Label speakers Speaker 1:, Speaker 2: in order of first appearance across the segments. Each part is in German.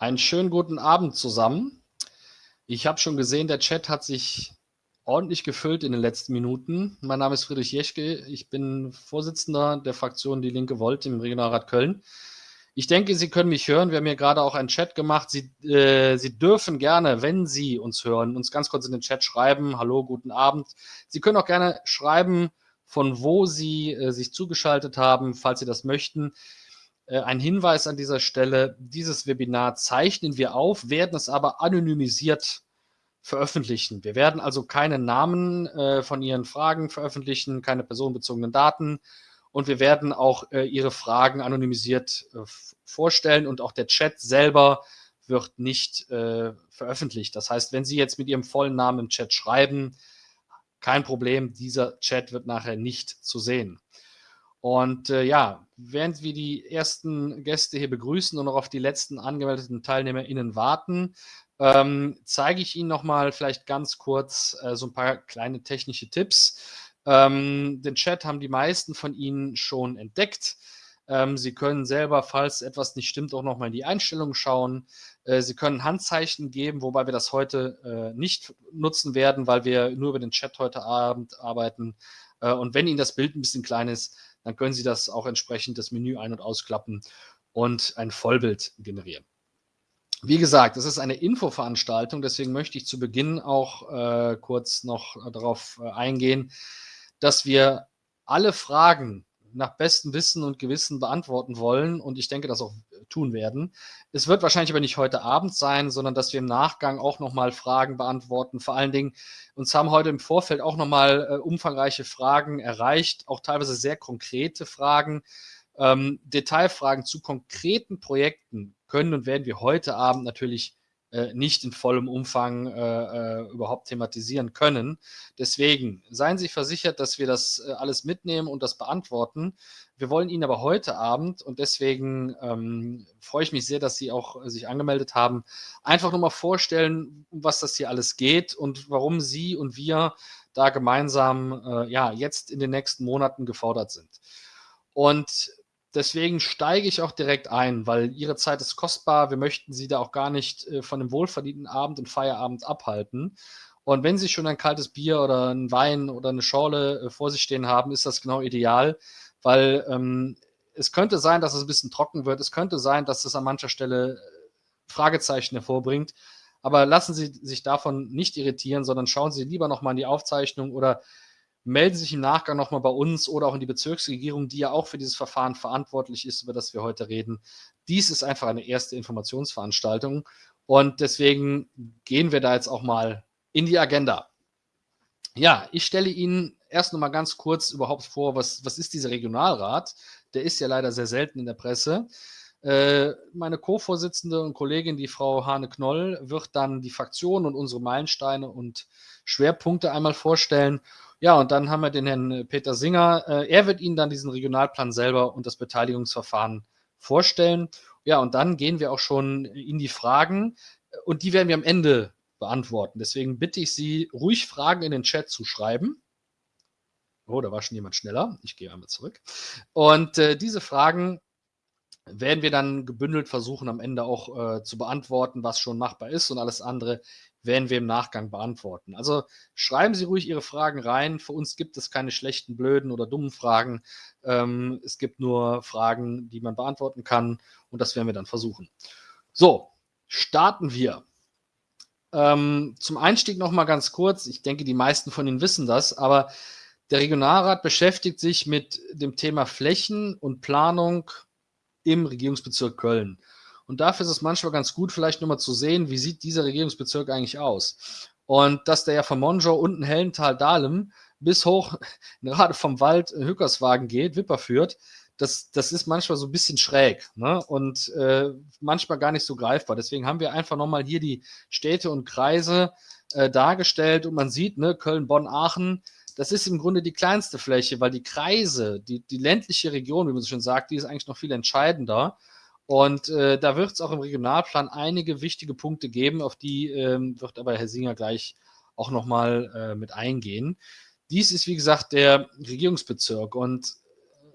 Speaker 1: Einen schönen guten Abend zusammen. Ich habe schon gesehen, der Chat hat sich ordentlich gefüllt in den letzten Minuten. Mein Name ist Friedrich Jeschke. Ich bin Vorsitzender der Fraktion Die Linke Volt im Regionalrat Köln. Ich denke, Sie können mich hören. Wir haben hier gerade auch einen Chat gemacht. Sie, äh, Sie dürfen gerne, wenn Sie uns hören, uns ganz kurz in den Chat schreiben. Hallo, guten Abend. Sie können auch gerne schreiben, von wo Sie äh, sich zugeschaltet haben, falls Sie das möchten. Äh, ein Hinweis an dieser Stelle, dieses Webinar zeichnen wir auf, werden es aber anonymisiert veröffentlichen. Wir werden also keine Namen äh, von Ihren Fragen veröffentlichen, keine personenbezogenen Daten und wir werden auch äh, Ihre Fragen anonymisiert äh, vorstellen und auch der Chat selber wird nicht äh, veröffentlicht. Das heißt, wenn Sie jetzt mit Ihrem vollen Namen im Chat schreiben, kein Problem, dieser Chat wird nachher nicht zu sehen. Und äh, ja, während wir die ersten Gäste hier begrüßen und noch auf die letzten angemeldeten TeilnehmerInnen warten, ähm, zeige ich Ihnen nochmal vielleicht ganz kurz äh, so ein paar kleine technische Tipps. Ähm, den Chat haben die meisten von Ihnen schon entdeckt. Ähm, Sie können selber, falls etwas nicht stimmt, auch nochmal in die Einstellungen schauen. Äh, Sie können Handzeichen geben, wobei wir das heute äh, nicht nutzen werden, weil wir nur über den Chat heute Abend arbeiten. Äh, und wenn Ihnen das Bild ein bisschen klein ist, dann können Sie das auch entsprechend das Menü ein- und ausklappen und ein Vollbild generieren. Wie gesagt, es ist eine Infoveranstaltung, deswegen möchte ich zu Beginn auch äh, kurz noch darauf äh, eingehen, dass wir alle Fragen nach bestem Wissen und Gewissen beantworten wollen und ich denke, das auch tun werden. Es wird wahrscheinlich aber nicht heute Abend sein, sondern dass wir im Nachgang auch nochmal Fragen beantworten. Vor allen Dingen, uns haben heute im Vorfeld auch nochmal äh, umfangreiche Fragen erreicht, auch teilweise sehr konkrete Fragen. Ähm, Detailfragen zu konkreten Projekten können und werden wir heute Abend natürlich äh, nicht in vollem Umfang äh, äh, überhaupt thematisieren können. Deswegen seien Sie versichert, dass wir das äh, alles mitnehmen und das beantworten. Wir wollen Ihnen aber heute Abend, und deswegen ähm, freue ich mich sehr, dass Sie auch äh, sich angemeldet haben, einfach nur mal vorstellen, um was das hier alles geht und warum Sie und wir da gemeinsam ja, jetzt in den nächsten Monaten gefordert sind. Und Deswegen steige ich auch direkt ein, weil Ihre Zeit ist kostbar. Wir möchten Sie da auch gar nicht äh, von einem wohlverdienten Abend und Feierabend abhalten. Und wenn Sie schon ein kaltes Bier oder einen Wein oder eine Schorle äh, vor sich stehen haben, ist das genau ideal, weil ähm, es könnte sein, dass es ein bisschen trocken wird. Es könnte sein, dass es an mancher Stelle äh, Fragezeichen hervorbringt. Aber lassen Sie sich davon nicht irritieren, sondern schauen Sie lieber nochmal in die Aufzeichnung oder melden Sie sich im Nachgang nochmal bei uns oder auch in die Bezirksregierung, die ja auch für dieses Verfahren verantwortlich ist, über das wir heute reden. Dies ist einfach eine erste Informationsveranstaltung und deswegen gehen wir da jetzt auch mal in die Agenda. Ja, ich stelle Ihnen erst noch mal ganz kurz überhaupt vor, was, was ist dieser Regionalrat? Der ist ja leider sehr selten in der Presse. Äh, meine Co-Vorsitzende und Kollegin, die Frau Hane-Knoll, wird dann die Fraktion und unsere Meilensteine und Schwerpunkte einmal vorstellen. Ja, und dann haben wir den Herrn Peter Singer. Äh, er wird Ihnen dann diesen Regionalplan selber und das Beteiligungsverfahren vorstellen. Ja, und dann gehen wir auch schon in die Fragen und die werden wir am Ende beantworten. Deswegen bitte ich Sie, ruhig Fragen in den Chat zu schreiben. Oh, da war schon jemand schneller. Ich gehe einmal zurück. Und äh, diese Fragen werden wir dann gebündelt versuchen, am Ende auch äh, zu beantworten, was schon machbar ist und alles andere werden wir im Nachgang beantworten. Also schreiben Sie ruhig Ihre Fragen rein. Für uns gibt es keine schlechten, blöden oder dummen Fragen. Ähm, es gibt nur Fragen, die man beantworten kann und das werden wir dann versuchen. So, starten wir. Ähm, zum Einstieg noch mal ganz kurz. Ich denke, die meisten von Ihnen wissen das, aber der Regionalrat beschäftigt sich mit dem Thema Flächen und Planung im Regierungsbezirk Köln. Und dafür ist es manchmal ganz gut, vielleicht nur mal zu sehen, wie sieht dieser Regierungsbezirk eigentlich aus. Und dass der ja von Monjo unten Hellental-Dahlem bis hoch gerade vom Wald Hückerswagen geht, Wipper führt, das, das ist manchmal so ein bisschen schräg ne? und äh, manchmal gar nicht so greifbar. Deswegen haben wir einfach nochmal hier die Städte und Kreise äh, dargestellt und man sieht, ne, Köln, Bonn, Aachen, das ist im Grunde die kleinste Fläche, weil die Kreise, die, die ländliche Region, wie man so schön sagt, die ist eigentlich noch viel entscheidender. Und äh, da wird es auch im Regionalplan einige wichtige Punkte geben, auf die ähm, wird aber Herr Singer gleich auch nochmal äh, mit eingehen. Dies ist, wie gesagt, der Regierungsbezirk. Und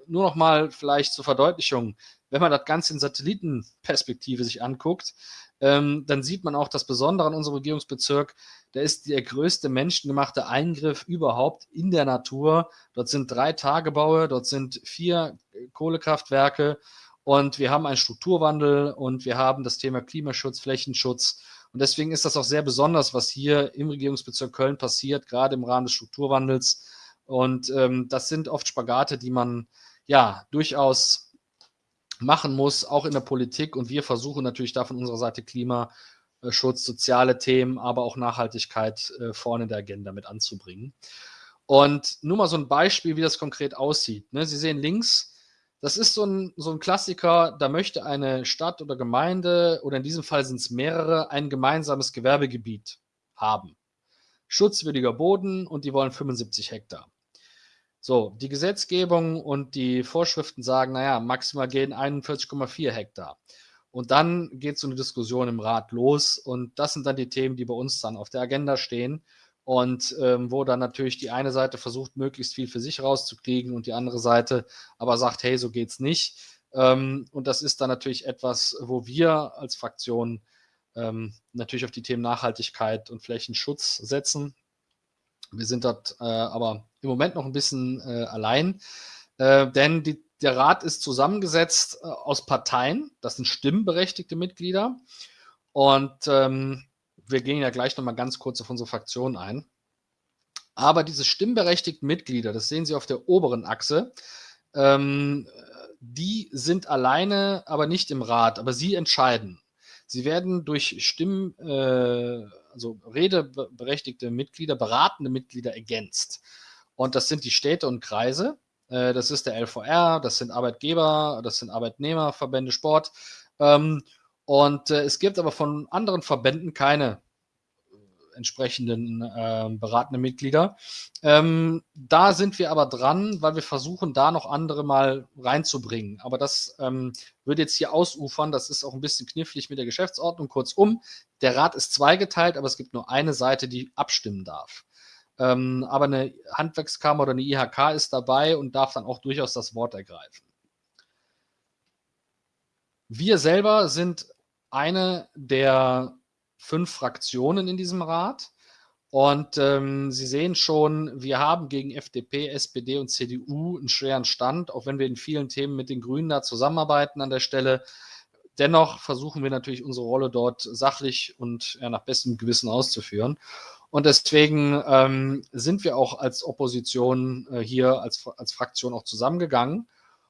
Speaker 1: nur nochmal vielleicht zur Verdeutlichung, wenn man das Ganze in Satellitenperspektive sich anguckt, ähm, dann sieht man auch das Besondere an unserem Regierungsbezirk. Der ist der größte menschengemachte Eingriff überhaupt in der Natur. Dort sind drei Tagebaue, dort sind vier Kohlekraftwerke und wir haben einen Strukturwandel und wir haben das Thema Klimaschutz, Flächenschutz. Und deswegen ist das auch sehr besonders, was hier im Regierungsbezirk Köln passiert, gerade im Rahmen des Strukturwandels. Und ähm, das sind oft Spagate, die man ja durchaus machen muss, auch in der Politik. Und wir versuchen natürlich da von unserer Seite Klimaschutz, soziale Themen, aber auch Nachhaltigkeit äh, vorne in der Agenda mit anzubringen. Und nur mal so ein Beispiel, wie das konkret aussieht. Ne? Sie sehen links, das ist so ein, so ein Klassiker, da möchte eine Stadt oder Gemeinde, oder in diesem Fall sind es mehrere, ein gemeinsames Gewerbegebiet haben. Schutzwürdiger Boden und die wollen 75 Hektar. So, die Gesetzgebung und die Vorschriften sagen, naja, maximal gehen 41,4 Hektar. Und dann geht so eine Diskussion im Rat los und das sind dann die Themen, die bei uns dann auf der Agenda stehen und ähm, wo dann natürlich die eine Seite versucht, möglichst viel für sich rauszukriegen und die andere Seite aber sagt, hey, so geht's nicht. Ähm, und das ist dann natürlich etwas, wo wir als Fraktion ähm, natürlich auf die Themen Nachhaltigkeit und Flächenschutz setzen. Wir sind dort äh, aber im Moment noch ein bisschen äh, allein, äh, denn die, der Rat ist zusammengesetzt äh, aus Parteien, das sind stimmberechtigte Mitglieder. Und ähm, wir gehen ja gleich nochmal ganz kurz auf unsere Fraktion ein. Aber diese stimmberechtigten Mitglieder, das sehen Sie auf der oberen Achse, ähm, die sind alleine, aber nicht im Rat, aber sie entscheiden. Sie werden durch Stimmen, äh, also redeberechtigte Mitglieder, beratende Mitglieder ergänzt. Und das sind die Städte und Kreise. Äh, das ist der LVR, das sind Arbeitgeber, das sind Arbeitnehmerverbände, Sport. Ähm, und äh, es gibt aber von anderen Verbänden keine entsprechenden äh, beratenden Mitglieder. Ähm, da sind wir aber dran, weil wir versuchen, da noch andere mal reinzubringen. Aber das ähm, würde jetzt hier ausufern. Das ist auch ein bisschen knifflig mit der Geschäftsordnung. Kurzum, der Rat ist zweigeteilt, aber es gibt nur eine Seite, die abstimmen darf. Ähm, aber eine Handwerkskammer oder eine IHK ist dabei und darf dann auch durchaus das Wort ergreifen. Wir selber sind eine der fünf Fraktionen in diesem Rat. Und ähm, Sie sehen schon, wir haben gegen FDP, SPD und CDU einen schweren Stand, auch wenn wir in vielen Themen mit den Grünen da zusammenarbeiten an der Stelle. Dennoch versuchen wir natürlich unsere Rolle dort sachlich und ja, nach bestem Gewissen auszuführen. Und deswegen ähm, sind wir auch als Opposition äh, hier als, als Fraktion auch zusammengegangen.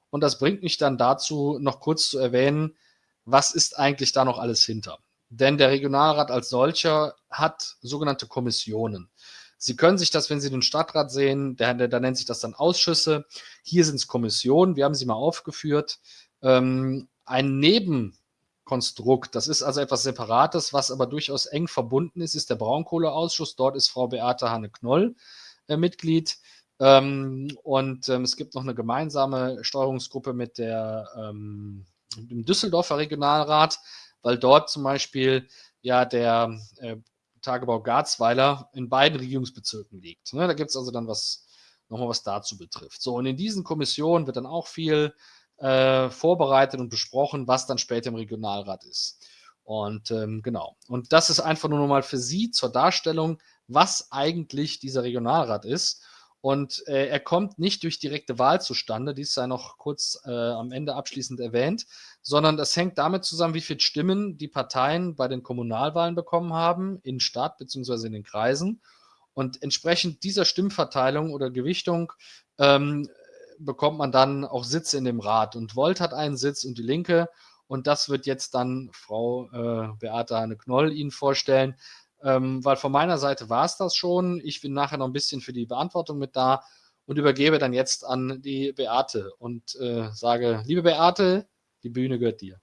Speaker 1: Und das bringt mich dann dazu, noch kurz zu erwähnen, was ist eigentlich da noch alles hinter? Denn der Regionalrat als solcher hat sogenannte Kommissionen. Sie können sich das, wenn Sie den Stadtrat sehen, da nennt sich das dann Ausschüsse. Hier sind es Kommissionen, wir haben sie mal aufgeführt. Ähm, ein Nebenkonstrukt, das ist also etwas Separates, was aber durchaus eng verbunden ist, ist der Braunkohleausschuss. Dort ist Frau Beate Hanne-Knoll äh, Mitglied. Ähm, und ähm, es gibt noch eine gemeinsame Steuerungsgruppe mit der, ähm, dem Düsseldorfer Regionalrat weil dort zum Beispiel ja der äh, Tagebau Garzweiler in beiden Regierungsbezirken liegt. Ne? Da gibt es also dann was, nochmal was dazu betrifft. So, und in diesen Kommissionen wird dann auch viel äh, vorbereitet und besprochen, was dann später im Regionalrat ist. Und ähm, genau. Und das ist einfach nur nochmal für Sie zur Darstellung, was eigentlich dieser Regionalrat ist. Und äh, er kommt nicht durch direkte Wahl zustande, dies sei noch kurz äh, am Ende abschließend erwähnt, sondern das hängt damit zusammen, wie viele Stimmen die Parteien bei den Kommunalwahlen bekommen haben, in Stadt bzw. in den Kreisen. Und entsprechend dieser Stimmverteilung oder Gewichtung ähm, bekommt man dann auch Sitze in dem Rat. Und Volt hat einen Sitz und die Linke. Und das wird jetzt dann Frau äh, Beate Hanne-Knoll Ihnen vorstellen ähm, weil von meiner Seite war es das schon. Ich bin nachher noch ein bisschen für die Beantwortung mit da und übergebe dann jetzt an die Beate und äh, sage, liebe Beate, die Bühne gehört dir.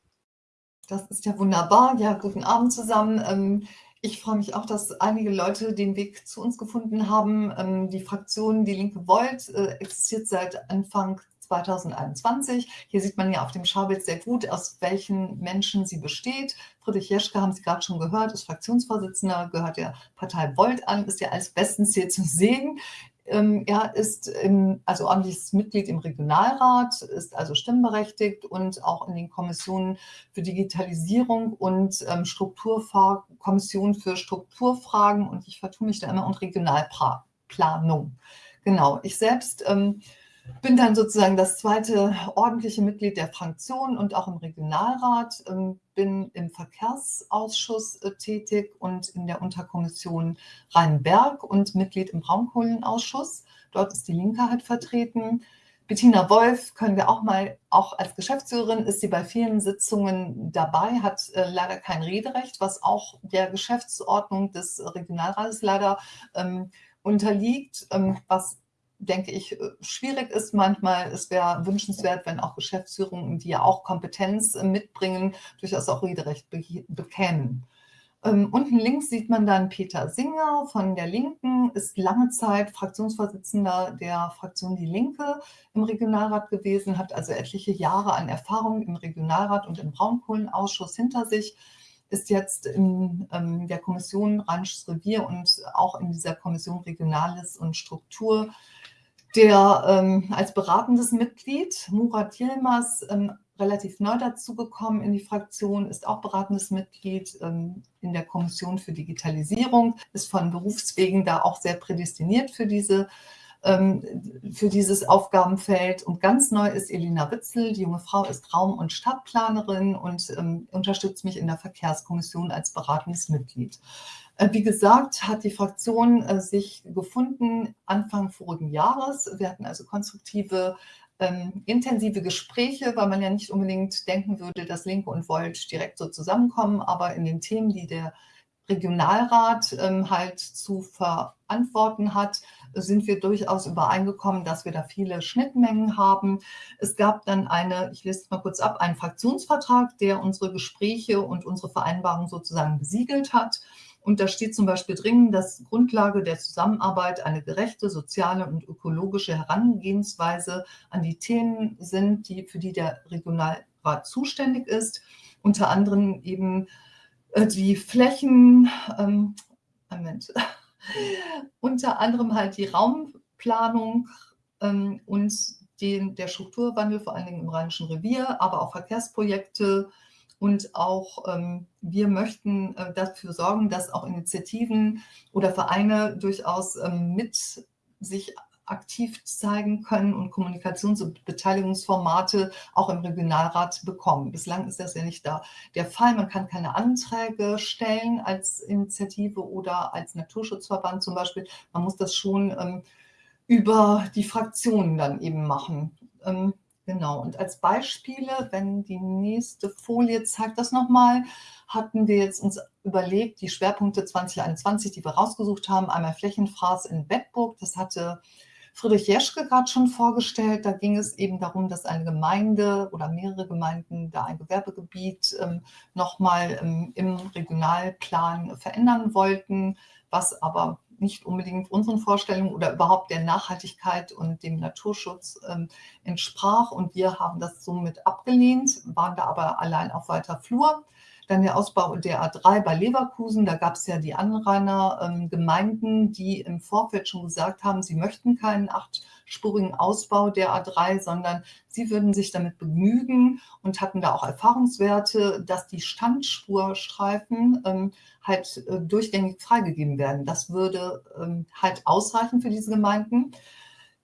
Speaker 2: Das ist ja wunderbar. Ja, guten Abend zusammen. Ähm, ich freue mich auch, dass einige Leute den Weg zu uns gefunden haben. Ähm, die Fraktion Die Linke Volt äh, existiert seit Anfang 2021. Hier sieht man ja auf dem Schaubild sehr gut, aus welchen Menschen sie besteht. Friedrich Jeschke haben Sie gerade schon gehört, ist Fraktionsvorsitzender, gehört der Partei Volt an, ist ja als bestens hier zu sehen. Ähm, er ist im, also ordentliches Mitglied im Regionalrat, ist also stimmberechtigt und auch in den Kommissionen für Digitalisierung und ähm, Strukturkommission für Strukturfragen und ich vertue mich da immer und Regionalplanung. Genau, ich selbst ähm, bin dann sozusagen das zweite ordentliche Mitglied der Fraktion und auch im Regionalrat, ähm, bin im Verkehrsausschuss äh, tätig und in der Unterkommission Rheinberg und Mitglied im Braunkohlenausschuss. Dort ist die Linke halt vertreten. Bettina Wolf können wir auch mal, auch als Geschäftsführerin ist sie bei vielen Sitzungen dabei, hat äh, leider kein Rederecht, was auch der Geschäftsordnung des Regionalrates leider ähm, unterliegt, ähm, was denke ich, schwierig ist manchmal. Es wäre wünschenswert, wenn auch Geschäftsführungen, die ja auch Kompetenz äh, mitbringen, durchaus auch Rederecht bekämen. Ähm, unten links sieht man dann Peter Singer von der Linken, ist lange Zeit Fraktionsvorsitzender der Fraktion Die Linke im Regionalrat gewesen, hat also etliche Jahre an Erfahrung im Regionalrat und im Braunkohlenausschuss hinter sich, ist jetzt in ähm, der Kommission Rheinisches Revier und auch in dieser Kommission Regionales und Struktur der ähm, als beratendes Mitglied, Murat Yilmaz, ähm, relativ neu dazugekommen in die Fraktion, ist auch beratendes Mitglied ähm, in der Kommission für Digitalisierung, ist von Berufswegen da auch sehr prädestiniert für diese für dieses Aufgabenfeld. Und ganz neu ist Elina Witzel. Die junge Frau ist Raum- und Stadtplanerin und ähm, unterstützt mich in der Verkehrskommission als beratendes Mitglied. Äh, wie gesagt, hat die Fraktion äh, sich gefunden Anfang vorigen Jahres. Wir hatten also konstruktive, ähm, intensive Gespräche, weil man ja nicht unbedingt denken würde, dass Linke und Volt direkt so zusammenkommen, aber in den Themen, die der Regionalrat ähm, halt zu verantworten hat, sind wir durchaus übereingekommen, dass wir da viele Schnittmengen haben. Es gab dann eine, ich lese es mal kurz ab, einen Fraktionsvertrag, der unsere Gespräche und unsere Vereinbarungen sozusagen besiegelt hat. Und da steht zum Beispiel drin, dass Grundlage der Zusammenarbeit eine gerechte, soziale und ökologische Herangehensweise an die Themen sind, die, für die der Regionalrat zuständig ist. Unter anderem eben äh, die Flächen, ähm, Moment, unter anderem halt die Raumplanung ähm, und den, der Strukturwandel, vor allen Dingen im Rheinischen Revier, aber auch Verkehrsprojekte, und auch ähm, wir möchten äh, dafür sorgen, dass auch Initiativen oder Vereine durchaus ähm, mit sich aktiv zeigen können und Kommunikations- und Beteiligungsformate auch im Regionalrat bekommen. Bislang ist das ja nicht da der Fall. Man kann keine Anträge stellen als Initiative oder als Naturschutzverband zum Beispiel. Man muss das schon ähm, über die Fraktionen dann eben machen. Ähm, Genau, und als Beispiele, wenn die nächste Folie zeigt das nochmal, hatten wir jetzt uns überlegt, die Schwerpunkte 2021, die wir rausgesucht haben, einmal Flächenfraß in Bedburg, das hatte Friedrich Jeschke gerade schon vorgestellt. Da ging es eben darum, dass eine Gemeinde oder mehrere Gemeinden da ein Gewerbegebiet ähm, nochmal ähm, im Regionalplan verändern wollten, was aber nicht unbedingt unseren Vorstellungen oder überhaupt der Nachhaltigkeit und dem Naturschutz ähm, entsprach. Und wir haben das somit abgelehnt, waren da aber allein auf weiter Flur. Dann der Ausbau der A3 bei Leverkusen, da gab es ja die Anrainergemeinden, ähm, die im Vorfeld schon gesagt haben, sie möchten keinen achtspurigen Ausbau der A3, sondern sie würden sich damit begnügen und hatten da auch Erfahrungswerte, dass die Standspurstreifen ähm, halt äh, durchgängig freigegeben werden. Das würde ähm, halt ausreichen für diese Gemeinden.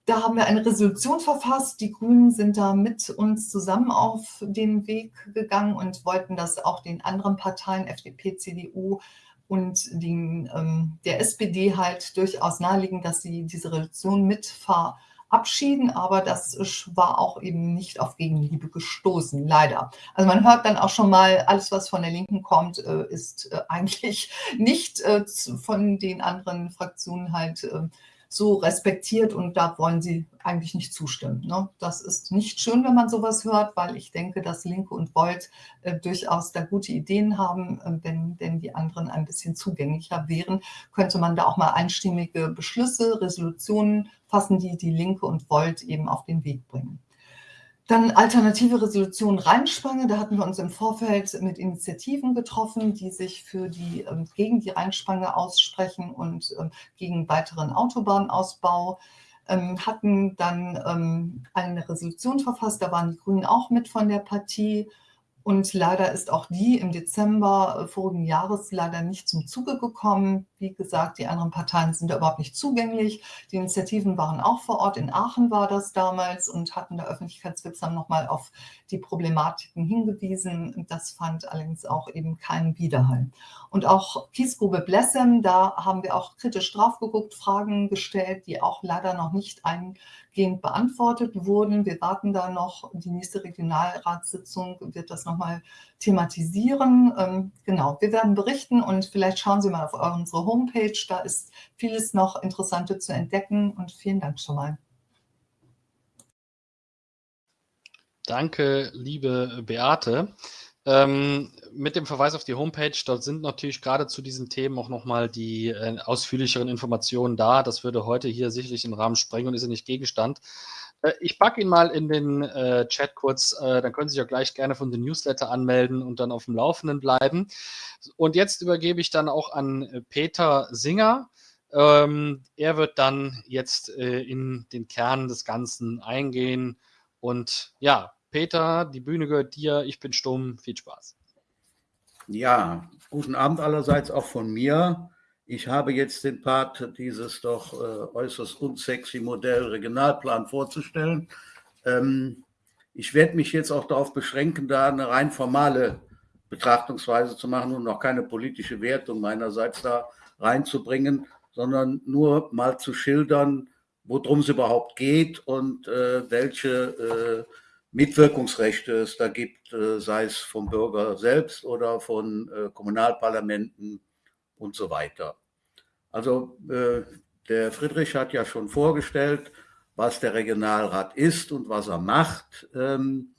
Speaker 2: Da haben wir eine Resolution verfasst. Die Grünen sind da mit uns zusammen auf den Weg gegangen und wollten das auch den anderen Parteien, FDP, CDU und den, ähm, der SPD halt durchaus nahelegen, dass sie diese Resolution mit verabschieden. Aber das war auch eben nicht auf Gegenliebe gestoßen, leider. Also man hört dann auch schon mal, alles, was von der Linken kommt, äh, ist äh, eigentlich nicht äh, von den anderen Fraktionen halt äh, so respektiert und da wollen sie eigentlich nicht zustimmen. Ne? Das ist nicht schön, wenn man sowas hört, weil ich denke, dass Linke und Volt äh, durchaus da gute Ideen haben. Äh, wenn denn die anderen ein bisschen zugänglicher wären, könnte man da auch mal einstimmige Beschlüsse, Resolutionen fassen, die die Linke und Volt eben auf den Weg bringen. Dann alternative Resolution Rheinspange. Da hatten wir uns im Vorfeld mit Initiativen getroffen, die sich für die, ähm, gegen die Rheinspange aussprechen und ähm, gegen weiteren Autobahnausbau. Ähm, hatten dann ähm, eine Resolution verfasst, da waren die Grünen auch mit von der Partie und leider ist auch die im Dezember äh, vorigen Jahres leider nicht zum Zuge gekommen. Wie gesagt, die anderen Parteien sind da überhaupt nicht zugänglich. Die Initiativen waren auch vor Ort, in Aachen war das damals und hatten da öffentlichkeitswirksam nochmal auf die Problematiken hingewiesen. Das fand allerdings auch eben keinen Widerhall. Und auch Kiesgrube Blessem, da haben wir auch kritisch drauf geguckt, Fragen gestellt, die auch leider noch nicht ein weitgehend beantwortet wurden. Wir warten da noch, die nächste Regionalratssitzung wird das nochmal thematisieren. Ähm, genau, wir werden berichten und vielleicht schauen Sie mal auf unsere Homepage, da ist vieles noch Interessante zu entdecken und vielen Dank schon mal.
Speaker 1: Danke, liebe Beate. Ähm, mit dem Verweis auf die Homepage, dort sind natürlich gerade zu diesen Themen auch nochmal die äh, ausführlicheren Informationen da. Das würde heute hier sicherlich den Rahmen sprengen und ist ja nicht Gegenstand. Äh, ich packe ihn mal in den äh, Chat kurz, äh, dann können Sie sich auch gleich gerne von den Newsletter anmelden und dann auf dem Laufenden bleiben. Und jetzt übergebe ich dann auch an äh, Peter Singer. Ähm, er wird dann jetzt äh, in den Kern des Ganzen eingehen und ja, Peter, die Bühne gehört dir, ich bin stumm, viel Spaß.
Speaker 3: Ja, guten Abend allerseits auch von mir. Ich habe jetzt den Part, dieses doch äh, äußerst unsexy Modell Regionalplan vorzustellen. Ähm, ich werde mich jetzt auch darauf beschränken, da eine rein formale Betrachtungsweise zu machen und noch keine politische Wertung meinerseits da reinzubringen, sondern nur mal zu schildern, worum es überhaupt geht und äh, welche äh, Mitwirkungsrechte es da gibt, äh, sei es vom Bürger selbst oder von äh, Kommunalparlamenten und so weiter. Also äh, der Friedrich hat ja schon vorgestellt, was der Regionalrat ist und was er macht. Ähm,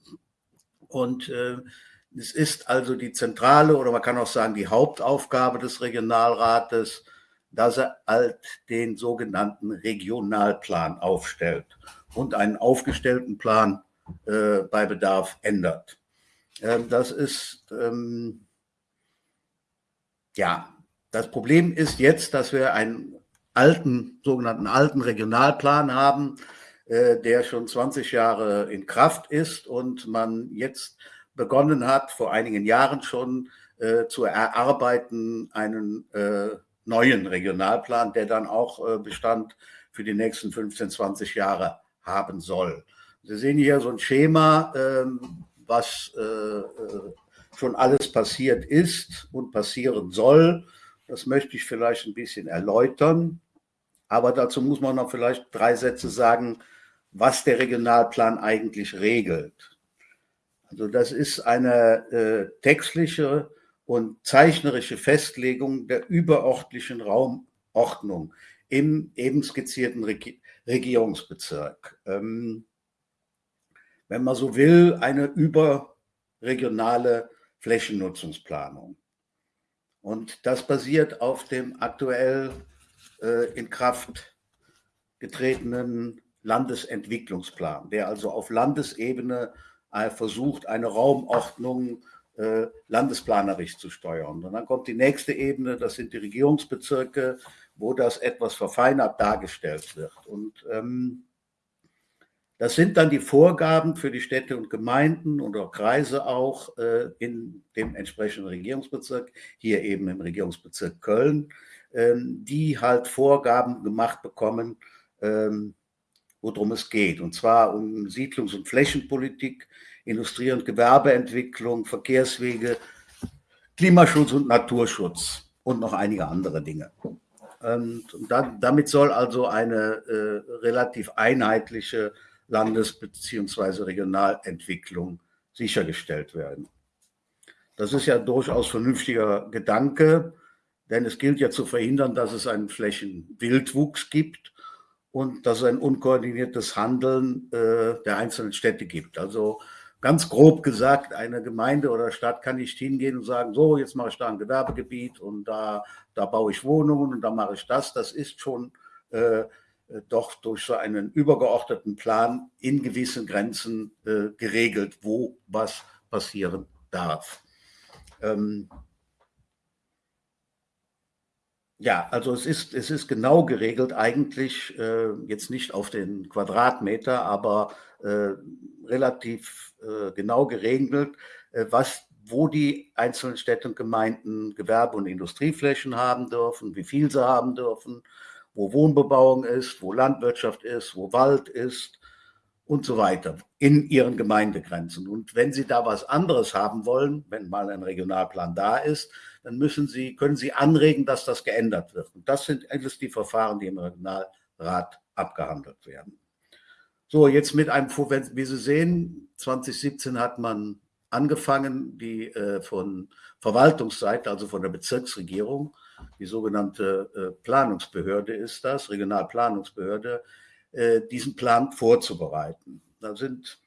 Speaker 3: und es ist also die zentrale oder man kann auch sagen die Hauptaufgabe des Regionalrates, dass er halt den sogenannten Regionalplan aufstellt und einen aufgestellten Plan äh, bei Bedarf ändert. Ähm, das ist, ähm, ja, das Problem ist jetzt, dass wir einen alten, sogenannten alten Regionalplan haben, äh, der schon 20 Jahre in Kraft ist und man jetzt begonnen hat, vor einigen Jahren schon äh, zu erarbeiten, einen äh, neuen Regionalplan, der dann auch äh, Bestand für die nächsten 15, 20 Jahre haben soll. Sie sehen hier so ein Schema, ähm, was äh, äh, schon alles passiert ist und passieren soll. Das möchte ich vielleicht ein bisschen erläutern. Aber dazu muss man noch vielleicht drei Sätze sagen, was der Regionalplan eigentlich regelt. Also das ist eine äh, textliche und zeichnerische Festlegung der überörtlichen Raumordnung im eben skizzierten Reg Regierungsbezirk. Ähm, wenn man so will, eine überregionale Flächennutzungsplanung. Und das basiert auf dem aktuell äh, in Kraft getretenen Landesentwicklungsplan, der also auf Landesebene äh, versucht, eine Raumordnung äh, landesplanerisch zu steuern. Und dann kommt die nächste Ebene, das sind die Regierungsbezirke, wo das etwas verfeinert dargestellt wird. Und ähm, das sind dann die Vorgaben für die Städte und Gemeinden oder Kreise auch äh, in dem entsprechenden Regierungsbezirk, hier eben im Regierungsbezirk Köln, ähm, die halt Vorgaben gemacht bekommen, ähm, worum es geht. Und zwar um Siedlungs- und Flächenpolitik, Industrie- und Gewerbeentwicklung, Verkehrswege, Klimaschutz und Naturschutz und noch einige andere Dinge. Und, dann, damit soll also eine äh, relativ einheitliche Landes- bzw. Regionalentwicklung sichergestellt werden. Das ist ja durchaus vernünftiger Gedanke, denn es gilt ja zu verhindern, dass es einen Flächenwildwuchs gibt und dass es ein unkoordiniertes Handeln äh, der einzelnen Städte gibt. Also ganz grob gesagt, eine Gemeinde oder Stadt kann nicht hingehen und sagen, so, jetzt mache ich da ein Gewerbegebiet und da, da baue ich Wohnungen und da mache ich das. Das ist schon äh, doch durch so einen übergeordneten Plan in gewissen Grenzen äh, geregelt, wo was passieren darf. Ähm ja, also es ist, es ist genau geregelt, eigentlich äh, jetzt nicht auf den Quadratmeter, aber äh, relativ äh, genau geregelt, äh, was wo die einzelnen Städte und Gemeinden Gewerbe- und Industrieflächen haben dürfen, wie viel sie haben dürfen, wo Wohnbebauung ist, wo Landwirtschaft ist, wo Wald ist und so weiter in ihren Gemeindegrenzen. Und wenn Sie da was anderes haben wollen, wenn mal ein Regionalplan da ist, dann müssen Sie, können Sie anregen, dass das geändert wird. Und das sind alles die Verfahren, die im Regionalrat abgehandelt werden. So, jetzt mit einem, wie Sie sehen, 2017 hat man angefangen, die äh, von Verwaltungsseite, also von der Bezirksregierung, die sogenannte äh, Planungsbehörde ist das, Regionalplanungsbehörde, äh, diesen Plan vorzubereiten. Da sind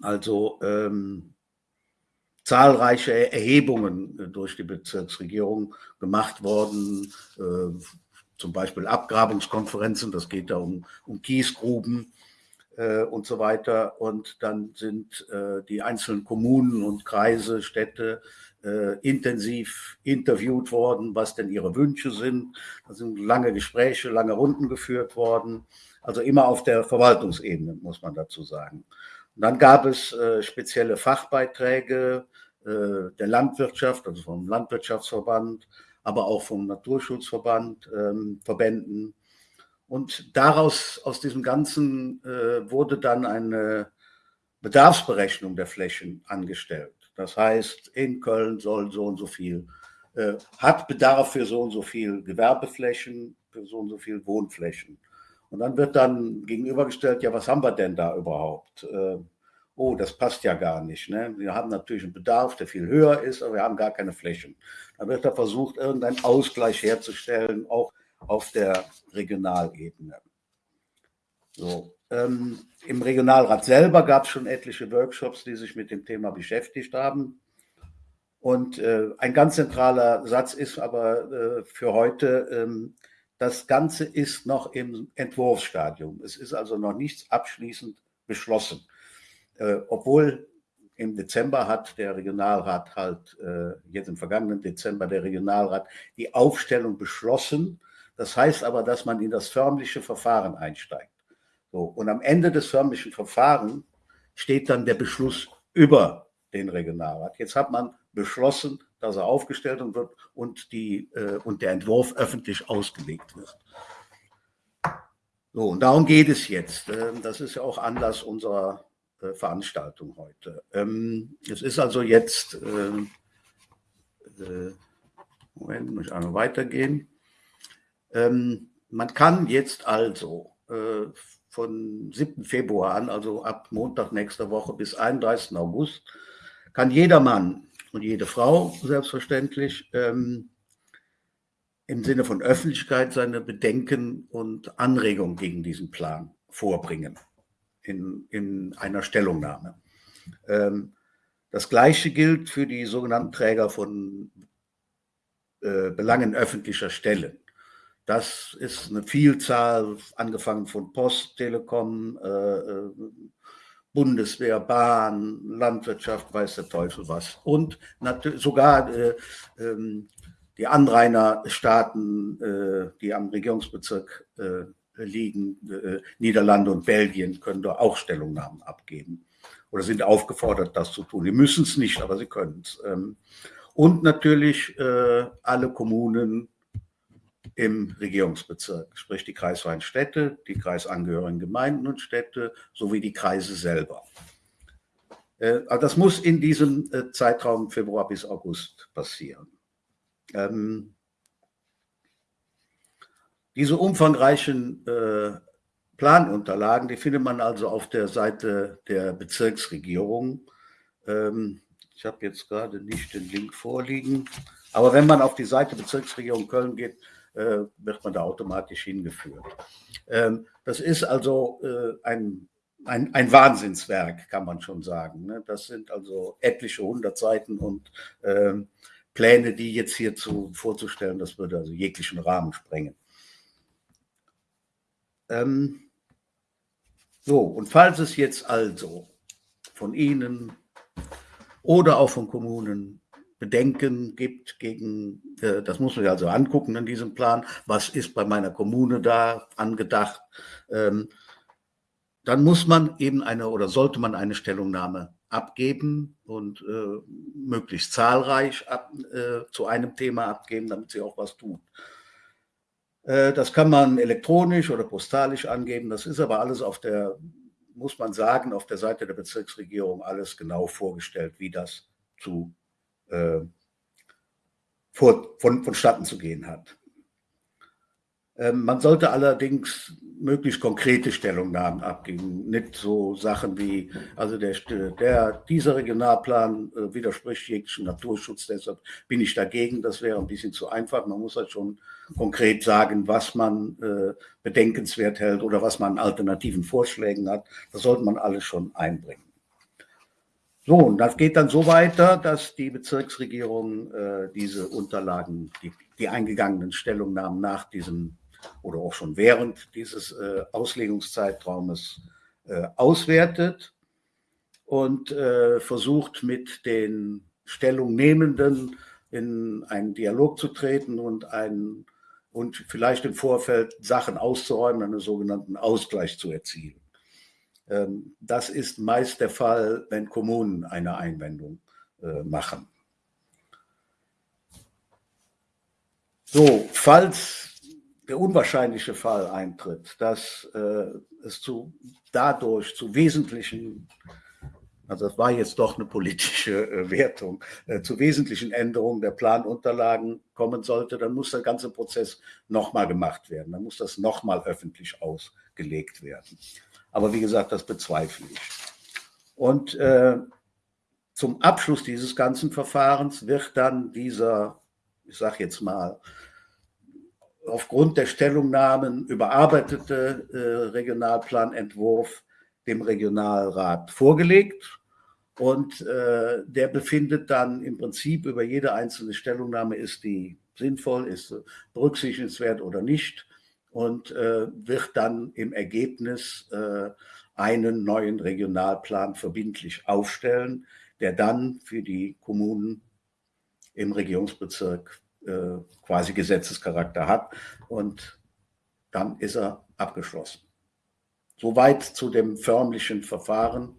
Speaker 3: also ähm, zahlreiche Erhebungen äh, durch die Bezirksregierung gemacht worden, äh, zum Beispiel Abgrabungskonferenzen, das geht da um, um Kiesgruben, äh, und so weiter. Und dann sind äh, die einzelnen Kommunen und Kreise, Städte äh, intensiv interviewt worden, was denn ihre Wünsche sind. Da sind lange Gespräche, lange Runden geführt worden. Also immer auf der Verwaltungsebene, muss man dazu sagen. Und dann gab es äh, spezielle Fachbeiträge äh, der Landwirtschaft, also vom Landwirtschaftsverband, aber auch vom Naturschutzverband, ähm, Verbänden, und daraus, aus diesem Ganzen, äh, wurde dann eine Bedarfsberechnung der Flächen angestellt. Das heißt, in Köln soll so und so viel, äh, hat Bedarf für so und so viel Gewerbeflächen, für so und so viel Wohnflächen. Und dann wird dann gegenübergestellt, ja, was haben wir denn da überhaupt? Äh, oh, das passt ja gar nicht. Ne? Wir haben natürlich einen Bedarf, der viel höher ist, aber wir haben gar keine Flächen. Dann wird da versucht, irgendeinen Ausgleich herzustellen, auch auf der Regionalebene. So, ähm, Im Regionalrat selber gab es schon etliche Workshops, die sich mit dem Thema beschäftigt haben. Und äh, ein ganz zentraler Satz ist aber äh, für heute, ähm, das Ganze ist noch im Entwurfsstadium. Es ist also noch nichts abschließend beschlossen. Äh, obwohl im Dezember hat der Regionalrat halt, äh, jetzt im vergangenen Dezember der Regionalrat die Aufstellung beschlossen das heißt aber, dass man in das förmliche Verfahren einsteigt. So, und am Ende des förmlichen Verfahrens steht dann der Beschluss über den Regionalrat. Jetzt hat man beschlossen, dass er aufgestellt wird und, die, äh, und der Entwurf öffentlich ausgelegt wird. So, und darum geht es jetzt. Ähm, das ist ja auch Anlass unserer äh, Veranstaltung heute. Ähm, es ist also jetzt, ähm, äh, Moment, muss ich einmal weitergehen. Man kann jetzt also äh, von 7. Februar an, also ab Montag nächster Woche bis 31. August, kann jeder Mann und jede Frau selbstverständlich ähm, im Sinne von Öffentlichkeit seine Bedenken und Anregungen gegen diesen Plan vorbringen in, in einer Stellungnahme. Ähm, das Gleiche gilt für die sogenannten Träger von äh, Belangen öffentlicher Stellen. Das ist eine Vielzahl, angefangen von Post, Telekom, äh, äh, Bundeswehr, Bahn, Landwirtschaft, weiß der Teufel was. Und sogar äh, ähm, die Anrainerstaaten, äh, die am Regierungsbezirk äh, liegen, äh, Niederlande und Belgien, können da auch Stellungnahmen abgeben oder sind aufgefordert, das zu tun. Die müssen es nicht, aber sie können es. Ähm, und natürlich alle Kommunen, im Regierungsbezirk, sprich die kreisfreien Städte, die kreisangehörigen Gemeinden und Städte sowie die Kreise selber. Äh, also das muss in diesem äh, Zeitraum Februar bis August passieren. Ähm, diese umfangreichen äh, Planunterlagen, die findet man also auf der Seite der Bezirksregierung. Ähm, ich habe jetzt gerade nicht den Link vorliegen, aber wenn man auf die Seite Bezirksregierung Köln geht, äh, wird man da automatisch hingeführt. Ähm, das ist also äh, ein, ein, ein Wahnsinnswerk, kann man schon sagen. Ne? Das sind also etliche hundert Seiten und ähm, Pläne, die jetzt hierzu vorzustellen, das würde also jeglichen Rahmen sprengen. Ähm, so, und falls es jetzt also von Ihnen oder auch von Kommunen Bedenken gibt gegen, äh, das muss man sich also angucken in diesem Plan, was ist bei meiner Kommune da angedacht, ähm, dann muss man eben eine oder sollte man eine Stellungnahme abgeben und äh, möglichst zahlreich ab, äh, zu einem Thema abgeben, damit sie auch was. Äh, das kann man elektronisch oder postalisch angeben, das ist aber alles auf der, muss man sagen, auf der Seite der Bezirksregierung alles genau vorgestellt, wie das zu äh, vor, von, vonstatten zu gehen hat. Ähm, man sollte allerdings möglichst konkrete Stellungnahmen abgeben, nicht so Sachen wie, also der, der, dieser Regionalplan äh, widerspricht jeglichem Naturschutz, deshalb bin ich dagegen, das wäre ein bisschen zu einfach. Man muss halt schon konkret sagen, was man äh, bedenkenswert hält oder was man an alternativen Vorschlägen hat. Das sollte man alles schon einbringen. So, und das geht dann so weiter, dass die Bezirksregierung äh, diese Unterlagen, die, die, eingegangenen Stellungnahmen nach diesem oder auch schon während dieses äh, Auslegungszeitraumes äh, auswertet und äh, versucht mit den Stellungnehmenden in einen Dialog zu treten und einen und vielleicht im Vorfeld Sachen auszuräumen, einen sogenannten Ausgleich zu erzielen. Ähm, das ist meist der Fall, wenn Kommunen eine Einwendung äh, machen. So, falls der unwahrscheinliche Fall eintritt, dass äh, es zu, dadurch zu wesentlichen, also das war jetzt doch eine politische äh, Wertung, zu wesentlichen Änderungen der Planunterlagen kommen sollte, dann muss der ganze Prozess nochmal gemacht werden. Dann muss das nochmal öffentlich ausgelegt werden. Aber wie gesagt, das bezweifle ich. Und äh, zum Abschluss dieses ganzen Verfahrens wird dann dieser, ich sage jetzt mal, aufgrund der Stellungnahmen überarbeitete äh, Regionalplanentwurf dem Regionalrat vorgelegt. Und äh, der befindet dann im Prinzip über jede einzelne Stellungnahme, ist die sinnvoll, ist berücksichtigenswert oder nicht und äh, wird dann im Ergebnis äh, einen neuen Regionalplan verbindlich aufstellen, der dann für die Kommunen im Regierungsbezirk äh, quasi Gesetzescharakter hat und dann ist er abgeschlossen. Soweit zu dem förmlichen Verfahren.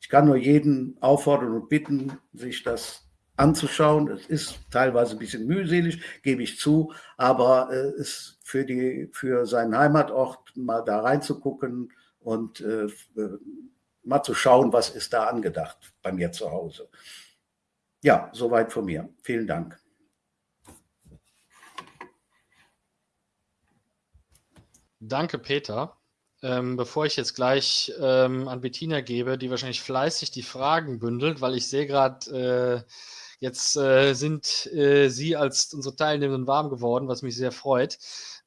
Speaker 3: Ich kann nur jeden auffordern und bitten, sich das anzuschauen. Es ist teilweise ein bisschen mühselig, gebe ich zu, aber äh, es für, die, für seinen Heimatort mal da reinzugucken und äh, mal zu schauen, was ist da angedacht bei mir zu Hause. Ja, soweit von mir. Vielen Dank.
Speaker 1: Danke, Peter. Ähm, bevor ich jetzt gleich ähm, an Bettina gebe, die wahrscheinlich fleißig die Fragen bündelt, weil ich sehe gerade, äh, Jetzt äh, sind äh, Sie als unsere Teilnehmenden warm geworden, was mich sehr freut.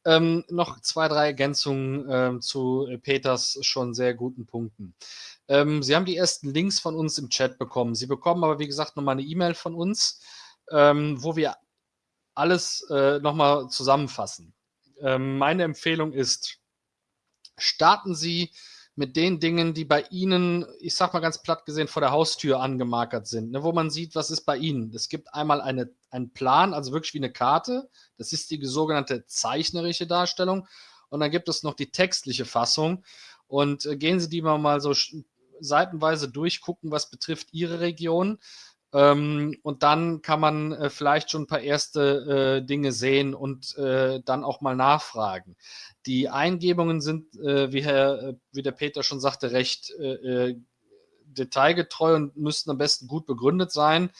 Speaker 1: Ähm, noch zwei, drei Ergänzungen ähm, zu Peters schon sehr guten Punkten. Ähm, Sie haben die ersten Links von uns im Chat bekommen. Sie bekommen aber, wie gesagt, nochmal eine E-Mail von uns, ähm, wo wir alles äh, nochmal zusammenfassen. Ähm, meine Empfehlung ist, starten Sie mit den Dingen, die bei Ihnen, ich sag mal ganz platt gesehen, vor der Haustür angemarkert sind, ne, wo man sieht, was ist bei Ihnen. Es gibt einmal eine, einen Plan, also wirklich wie eine Karte. Das ist die sogenannte zeichnerische Darstellung. Und dann gibt es noch die textliche Fassung. Und äh, gehen Sie die mal, mal so seitenweise durchgucken, was betrifft Ihre Region. Ähm, und dann kann man äh, vielleicht schon ein paar erste äh, Dinge sehen und äh, dann auch mal nachfragen. Die Eingebungen sind, äh, wie, Herr, äh, wie der Peter schon sagte, recht äh, detailgetreu und müssten am besten gut begründet sein.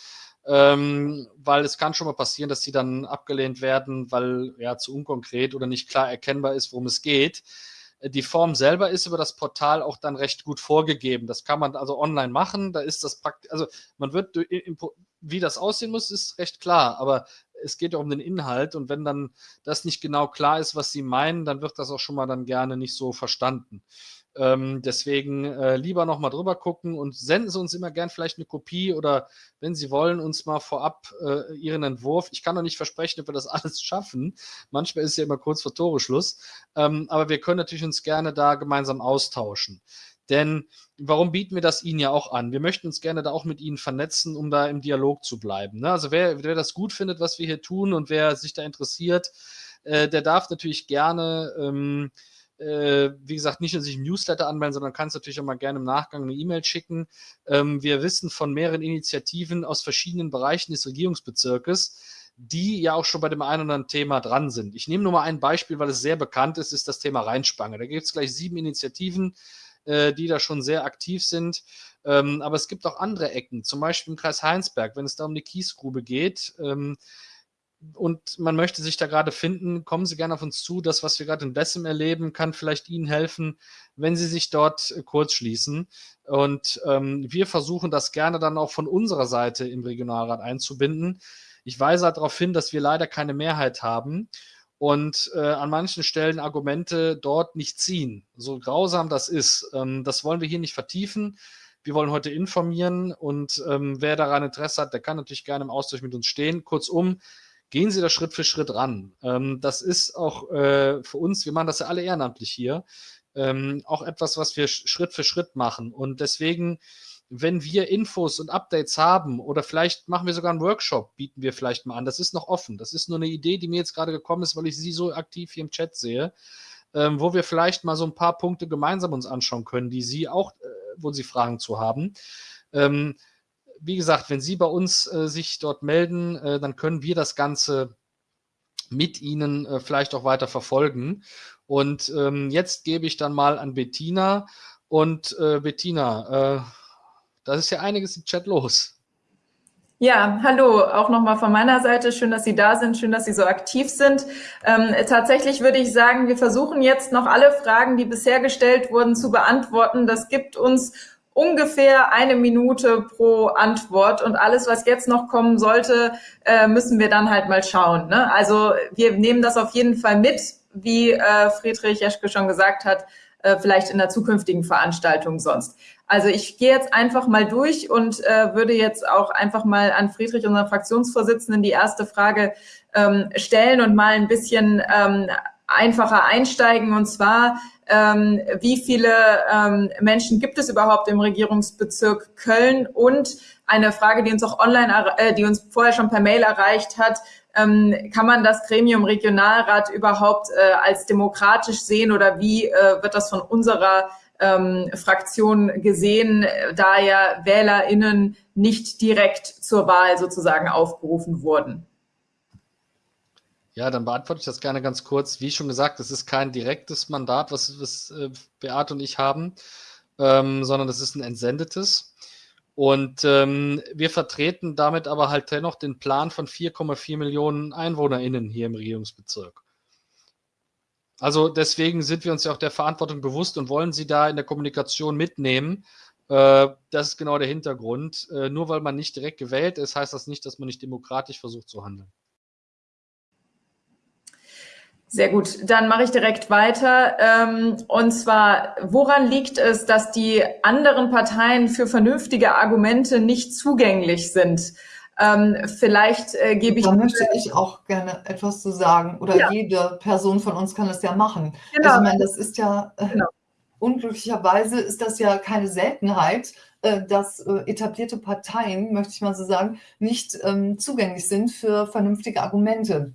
Speaker 1: Ähm, weil es kann schon mal passieren, dass sie dann abgelehnt werden, weil ja zu unkonkret oder nicht klar erkennbar ist, worum es geht. Die Form selber ist über das Portal auch dann recht gut vorgegeben. Das kann man also online machen. Da ist das praktisch, also man wird, wie das aussehen muss, ist recht klar. Aber es geht ja um den Inhalt und wenn dann das nicht genau klar ist, was sie meinen, dann wird das auch schon mal dann gerne nicht so verstanden. Ähm, deswegen äh, lieber nochmal drüber gucken und senden Sie uns immer gern vielleicht eine Kopie oder wenn Sie wollen, uns mal vorab äh, Ihren Entwurf. Ich kann noch nicht versprechen, ob wir das alles schaffen. Manchmal ist es ja immer kurz vor Toreschluss. Ähm, aber wir können natürlich uns gerne da gemeinsam austauschen. Denn warum bieten wir das Ihnen ja auch an? Wir möchten uns gerne da auch mit Ihnen vernetzen, um da im Dialog zu bleiben. Ne? Also wer, wer das gut findet, was wir hier tun und wer sich da interessiert, äh, der darf natürlich gerne ähm, äh, wie gesagt, nicht nur sich im Newsletter anmelden, sondern kannst natürlich auch mal gerne im Nachgang eine E-Mail schicken. Ähm, wir wissen von mehreren Initiativen aus verschiedenen Bereichen des Regierungsbezirkes, die ja auch schon bei dem einen oder anderen Thema dran sind. Ich nehme nur mal ein Beispiel, weil es sehr bekannt ist, ist das Thema Rheinspange. Da gibt es gleich sieben Initiativen, äh, die da schon sehr aktiv sind. Ähm, aber es gibt auch andere Ecken, zum Beispiel im Kreis Heinsberg, wenn es da um die Kiesgrube geht. Ähm, und man möchte sich da gerade finden, kommen Sie gerne auf uns zu. Das, was wir gerade in Bessem erleben, kann vielleicht Ihnen helfen, wenn Sie sich dort äh, kurz schließen. Und ähm, wir versuchen das gerne dann auch von unserer Seite im Regionalrat einzubinden. Ich weise halt darauf hin, dass wir leider keine Mehrheit haben und äh, an manchen Stellen Argumente dort nicht ziehen. So grausam das ist, ähm, das wollen wir hier nicht vertiefen. Wir wollen heute informieren und ähm, wer daran Interesse hat, der kann natürlich gerne im Austausch mit uns stehen. Kurzum, gehen Sie da Schritt für Schritt ran. Ähm, das ist auch äh, für uns, wir machen das ja alle ehrenamtlich hier, ähm, auch etwas, was wir Schritt für Schritt machen. Und deswegen, wenn wir Infos und Updates haben oder vielleicht machen wir sogar einen Workshop, bieten wir vielleicht mal an. Das ist noch offen. Das ist nur eine Idee, die mir jetzt gerade gekommen ist, weil ich Sie so aktiv hier im Chat sehe, ähm, wo wir vielleicht mal so ein paar Punkte gemeinsam uns anschauen können, die Sie auch, äh, wo Sie Fragen zu haben. Ähm, wie gesagt, wenn Sie bei uns äh, sich dort melden, äh, dann können wir das Ganze mit Ihnen äh, vielleicht auch weiter verfolgen. Und ähm, jetzt gebe ich dann mal an Bettina. Und äh, Bettina, äh, da ist ja einiges im Chat los.
Speaker 4: Ja, hallo, auch nochmal von meiner Seite. Schön, dass Sie da sind, schön, dass Sie so aktiv sind. Ähm, tatsächlich würde ich sagen, wir versuchen jetzt noch alle Fragen, die bisher gestellt wurden, zu beantworten. Das gibt uns ungefähr eine Minute pro Antwort und alles, was jetzt noch kommen sollte, äh, müssen wir dann halt mal schauen. Ne? Also wir nehmen das auf jeden Fall mit, wie äh, Friedrich Jeschke schon gesagt hat, äh, vielleicht in der zukünftigen Veranstaltung sonst. Also ich gehe jetzt einfach mal durch und äh, würde jetzt auch einfach mal an Friedrich, unseren Fraktionsvorsitzenden, die erste Frage ähm, stellen und mal ein bisschen ähm, einfacher einsteigen. Und zwar, ähm, wie viele ähm, Menschen gibt es überhaupt im Regierungsbezirk Köln? Und eine Frage, die uns auch online, äh, die uns vorher schon per Mail erreicht hat, ähm, kann man das Gremium Regionalrat überhaupt äh, als demokratisch sehen oder wie äh, wird das von unserer ähm, Fraktion gesehen, da ja WählerInnen nicht direkt zur Wahl sozusagen aufgerufen wurden?
Speaker 1: Ja, dann beantworte ich das gerne ganz kurz. Wie schon gesagt, es ist kein direktes Mandat, was, was äh, Beate und ich haben, ähm, sondern das ist ein entsendetes. Und ähm, wir vertreten damit aber halt dennoch den Plan von 4,4 Millionen EinwohnerInnen hier im Regierungsbezirk. Also deswegen sind wir uns ja auch der Verantwortung bewusst und wollen sie da in der Kommunikation mitnehmen. Äh, das ist genau der Hintergrund. Äh, nur weil man nicht direkt gewählt ist, heißt das nicht, dass man nicht demokratisch versucht zu handeln.
Speaker 4: Sehr gut, dann mache ich direkt weiter. Ähm, und zwar, woran liegt es, dass die anderen Parteien für vernünftige Argumente nicht zugänglich sind? Ähm, vielleicht äh, gebe ich.
Speaker 2: Da möchte ich auch gerne etwas zu sagen. Oder ja. jede Person von uns kann das ja machen. Genau. Also, ich meine, das ist ja äh, genau. unglücklicherweise ist das ja keine Seltenheit, äh, dass etablierte Parteien, möchte ich mal so sagen, nicht ähm, zugänglich sind für vernünftige Argumente.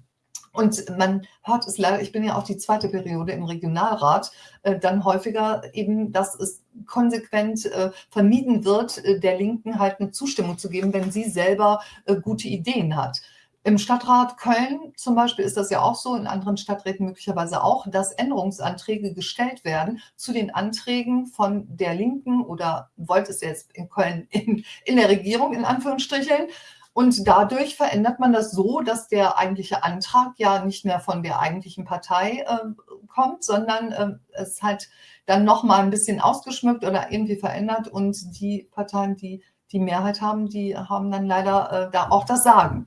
Speaker 2: Und man hört es leider, ich bin ja auch die zweite Periode im Regionalrat, äh, dann häufiger eben, dass es konsequent äh, vermieden wird, äh, der Linken halt eine Zustimmung zu geben, wenn sie selber gute Ideen hat. Im Stadtrat Köln zum Beispiel ist das ja auch so, in anderen Stadträten möglicherweise auch, dass Änderungsanträge gestellt werden zu den Anträgen von der Linken oder wollte es jetzt in Köln in, in der Regierung in Anführungsstrichen und dadurch verändert man das so, dass der eigentliche Antrag ja nicht mehr von der eigentlichen Partei äh, kommt, sondern äh, es halt dann nochmal ein bisschen ausgeschmückt oder irgendwie verändert. Und die Parteien, die die Mehrheit haben, die haben dann leider äh, da auch das Sagen.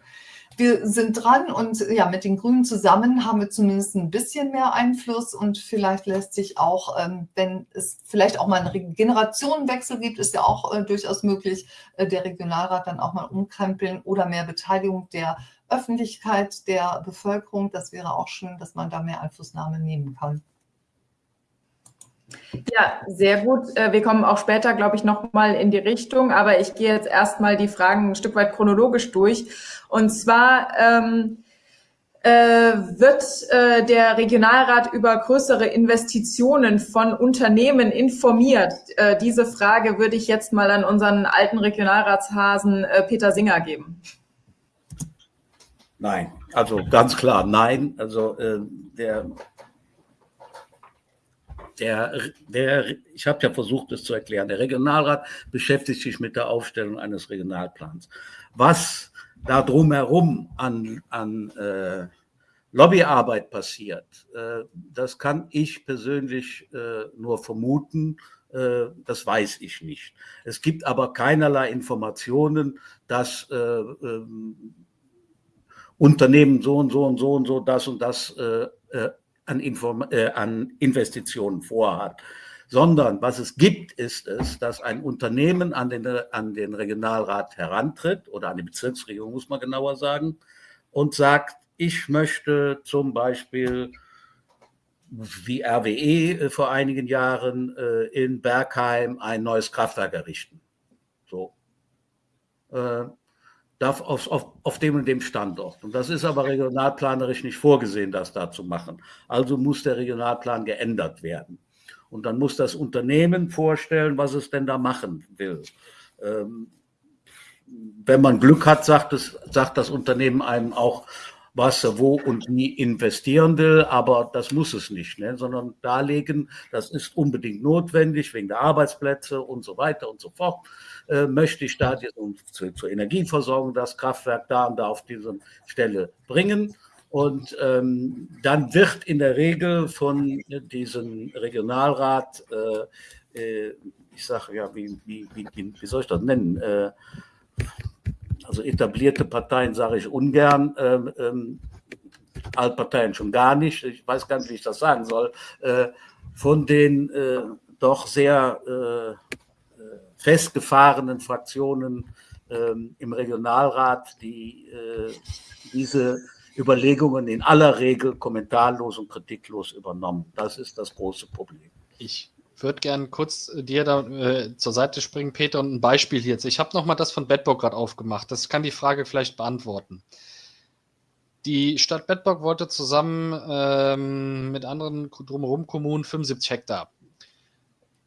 Speaker 2: Wir sind dran und ja, mit den Grünen zusammen haben wir zumindest ein bisschen mehr Einfluss und vielleicht lässt sich auch, ähm, wenn es vielleicht auch mal einen Generationenwechsel gibt, ist ja auch äh, durchaus möglich, äh, der Regionalrat dann auch mal umkrempeln oder mehr Beteiligung der Öffentlichkeit, der Bevölkerung. Das wäre auch schön, dass man da mehr Einflussnahme nehmen kann.
Speaker 4: Ja, sehr gut. Äh, wir kommen auch später, glaube ich, noch mal in die Richtung, aber ich gehe jetzt erstmal die Fragen ein Stück weit chronologisch durch. Und zwar ähm, äh, wird äh, der Regionalrat über größere Investitionen von Unternehmen informiert? Äh, diese Frage würde ich jetzt mal an unseren alten Regionalratshasen äh, Peter Singer geben.
Speaker 3: Nein, also ganz klar nein. Also äh, der der, der, ich habe ja versucht, es zu erklären, der Regionalrat beschäftigt sich mit der Aufstellung eines Regionalplans. Was da drumherum an, an äh, Lobbyarbeit passiert, äh, das kann ich persönlich äh, nur vermuten. Äh, das weiß ich nicht. Es gibt aber keinerlei Informationen, dass äh, ähm, Unternehmen so und so und so und so das und das äh, an, Inform äh, an Investitionen vorhat, sondern was es gibt, ist es, dass ein Unternehmen an den, an den Regionalrat herantritt oder an die Bezirksregierung, muss man genauer sagen, und sagt, ich möchte zum Beispiel wie RWE äh, vor einigen Jahren äh, in Bergheim ein neues Kraftwerk errichten. So. Darf auf, auf, auf dem und dem Standort. Und das ist aber regionalplanerisch nicht vorgesehen, das da zu machen. Also muss der Regionalplan geändert werden. Und dann muss das Unternehmen vorstellen, was es denn da machen will. Ähm, wenn man Glück hat, sagt, es, sagt das Unternehmen einem auch, was er wo und wie investieren will, aber das muss es nicht, ne? sondern darlegen, das ist unbedingt notwendig wegen der Arbeitsplätze und so weiter und so fort. Äh, möchte ich da diesen, zu, zur Energieversorgung das Kraftwerk da und da auf diese Stelle bringen. Und ähm, dann wird in der Regel von diesem Regionalrat, äh, äh, ich sage ja, wie, wie, wie, wie soll ich das nennen? Äh, also etablierte Parteien sage ich ungern, ähm, ähm, Altparteien schon gar nicht, ich weiß gar nicht, wie ich das sagen soll, äh, von den äh, doch sehr äh, festgefahrenen Fraktionen ähm, im Regionalrat, die äh, diese Überlegungen in aller Regel kommentarlos und kritiklos übernommen. Das ist das große Problem.
Speaker 1: Ich würde gerne kurz äh, dir da äh, zur Seite springen, Peter, und ein Beispiel jetzt. Ich habe nochmal das von Bedburg gerade aufgemacht. Das kann die Frage vielleicht beantworten. Die Stadt Bedburg wollte zusammen ähm, mit anderen drumherum Kommunen 75 Hektar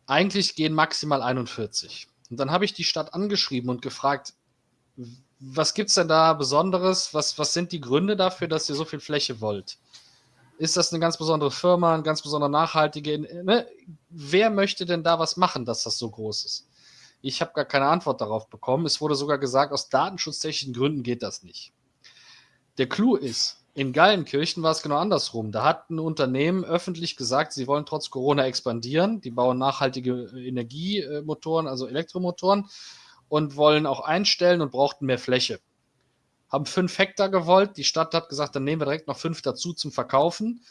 Speaker 1: eigentlich gehen maximal 41. Und dann habe ich die Stadt angeschrieben und gefragt, was gibt es denn da Besonderes? Was, was sind die Gründe dafür, dass ihr so viel Fläche wollt? Ist das eine ganz besondere Firma, eine ganz besondere nachhaltige? Ne? Wer möchte denn da was machen, dass das so groß ist? Ich habe gar keine Antwort darauf bekommen. Es wurde sogar gesagt, aus datenschutztechnischen Gründen geht das nicht. Der Clou ist, in Gallenkirchen war es genau andersrum. Da hat ein Unternehmen öffentlich gesagt, sie wollen trotz Corona expandieren. Die bauen nachhaltige Energiemotoren, also Elektromotoren und wollen auch einstellen und brauchten mehr Fläche. Haben fünf Hektar gewollt. Die Stadt hat gesagt, dann nehmen wir direkt noch fünf dazu zum Verkaufen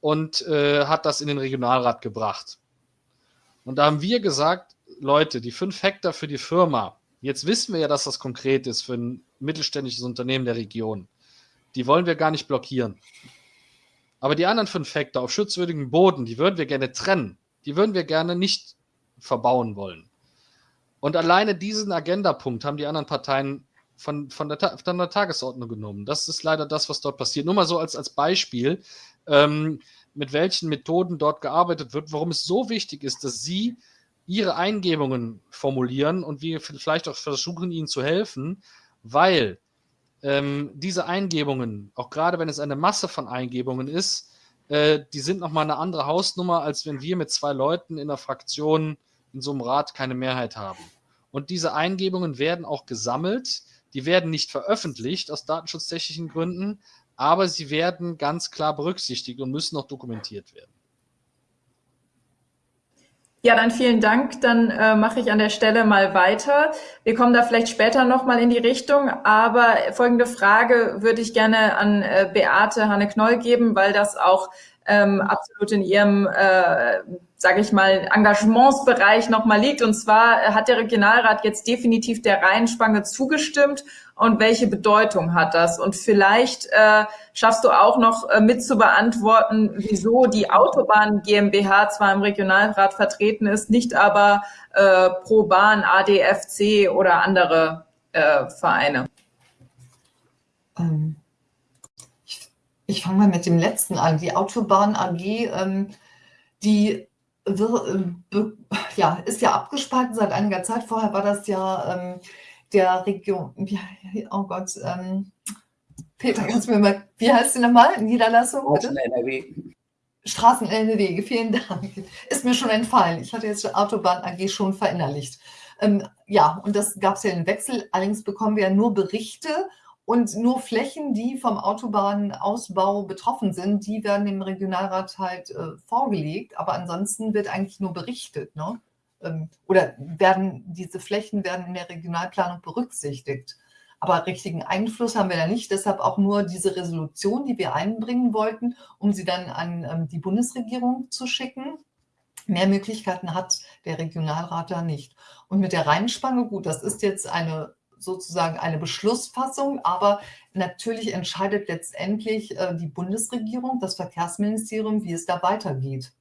Speaker 1: und äh, hat das in den Regionalrat gebracht. Und da haben wir gesagt, Leute, die fünf Hektar für die Firma, jetzt wissen wir ja, dass das konkret ist für ein mittelständisches Unternehmen der Region die wollen wir gar nicht blockieren. Aber die anderen fünf Hektar auf schutzwürdigem Boden, die würden wir gerne trennen. Die würden wir gerne nicht verbauen wollen. Und alleine diesen Agendapunkt haben die anderen Parteien von, von, der, von der Tagesordnung genommen. Das ist leider das, was dort passiert. Nur mal so als, als Beispiel, ähm, mit welchen Methoden dort gearbeitet wird, warum es so wichtig ist, dass Sie Ihre Eingebungen formulieren und wir vielleicht auch versuchen, Ihnen zu helfen, weil ähm, diese Eingebungen, auch gerade wenn es eine Masse von Eingebungen ist, äh, die sind nochmal eine andere Hausnummer, als wenn wir mit zwei Leuten in der Fraktion in so einem Rat keine Mehrheit haben. Und diese Eingebungen werden auch gesammelt, die werden nicht veröffentlicht aus datenschutztechnischen Gründen, aber sie werden ganz klar berücksichtigt und müssen auch dokumentiert werden.
Speaker 4: Ja, dann vielen Dank. Dann äh, mache ich an der Stelle mal weiter. Wir kommen da vielleicht später nochmal in die Richtung, aber folgende Frage würde ich gerne an äh, Beate Hanne-Knoll geben, weil das auch ähm, absolut in ihrem, äh, sage ich mal, Engagementsbereich nochmal liegt. Und zwar hat der Regionalrat jetzt definitiv der Rheinspange zugestimmt und welche Bedeutung hat das? Und vielleicht äh, schaffst du auch noch äh, mit zu beantworten, wieso die Autobahn GmbH zwar im Regionalrat vertreten ist, nicht aber äh, Pro Bahn, ADFC oder andere äh, Vereine.
Speaker 2: Ähm, ich, ich fange mal mit dem letzten an. Die Autobahn AG, ähm, die äh, ja, ist ja abgespalten seit einiger Zeit. Vorher war das ja ähm, der Region, oh Gott, ähm, Peter, kannst du mir mal, wie heißt sie nochmal? Niederlassung?
Speaker 3: Straßen NRW.
Speaker 2: Straßen NRW, vielen Dank. Ist mir schon entfallen. Ich hatte jetzt die Autobahn AG schon verinnerlicht. Ähm, ja, und das gab es ja einen Wechsel. Allerdings bekommen wir ja nur Berichte und nur Flächen, die vom Autobahnausbau betroffen sind, die werden dem Regionalrat halt äh, vorgelegt. Aber ansonsten wird eigentlich nur berichtet. Ne? Ähm, oder werden diese Flächen werden in der Regionalplanung berücksichtigt. Aber richtigen Einfluss haben wir da nicht. Deshalb auch nur diese Resolution, die wir einbringen wollten, um sie dann an ähm, die Bundesregierung zu schicken. Mehr Möglichkeiten hat der Regionalrat da nicht. Und mit der Rheinspange, gut, das ist jetzt eine sozusagen eine Beschlussfassung, aber natürlich entscheidet letztendlich äh, die Bundesregierung, das Verkehrsministerium, wie es da weitergeht